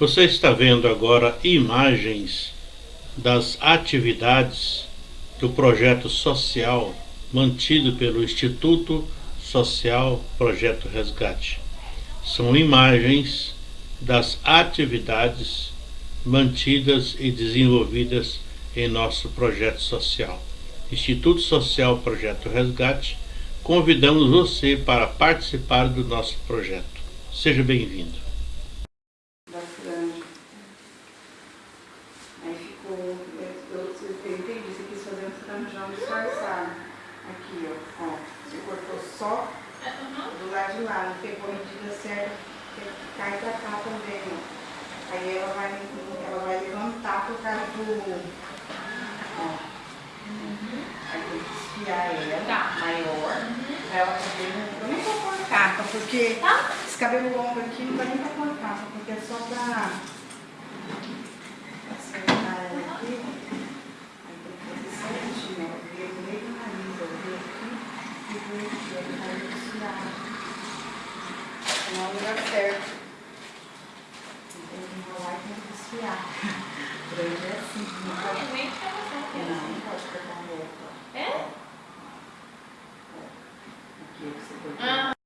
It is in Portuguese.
Você está vendo agora imagens das atividades do projeto social mantido pelo Instituto Social Projeto Resgate. São imagens das atividades mantidas e desenvolvidas em nosso projeto social. Instituto Social Projeto Resgate, convidamos você para participar do nosso projeto. Seja bem-vindo. Cai pra cá também, ó. Aí ela vai, ela vai levantar por causa do... Ó. Aí tem que esfiar ela, tá. maior, uhum. pra ela poder... Eu nem vou pôr capa, porque tá. esse cabelo longo aqui não vai nem pra pôr capa, porque é só pra... Acertar ela aqui. Aí tem que fazer certinho, ó. Ver no meio do nariz, ó. Ver aqui e ver aqui, ó. Não é o lugar certo enrolar e tem que desfiar. Grande é assim. Não, pode... nem fica Não, não pode cortar um outro. É? Aqui você cortou. Ah.